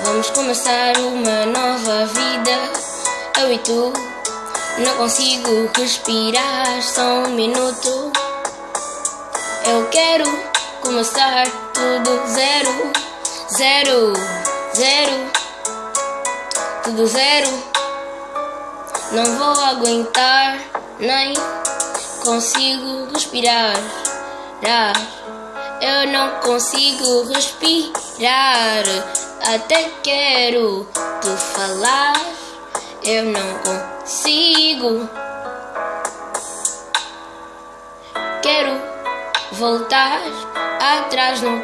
Vamos começar uma nova vida. Eu e tu. Não consigo respirar só um minuto. Eu quero começar tudo zero, zero, zero, tudo zero. Não vou aguentar, nem consigo respirar. Eu não consigo respirar. Até quero te falar. Eu não consigo. Quero voltar atrás no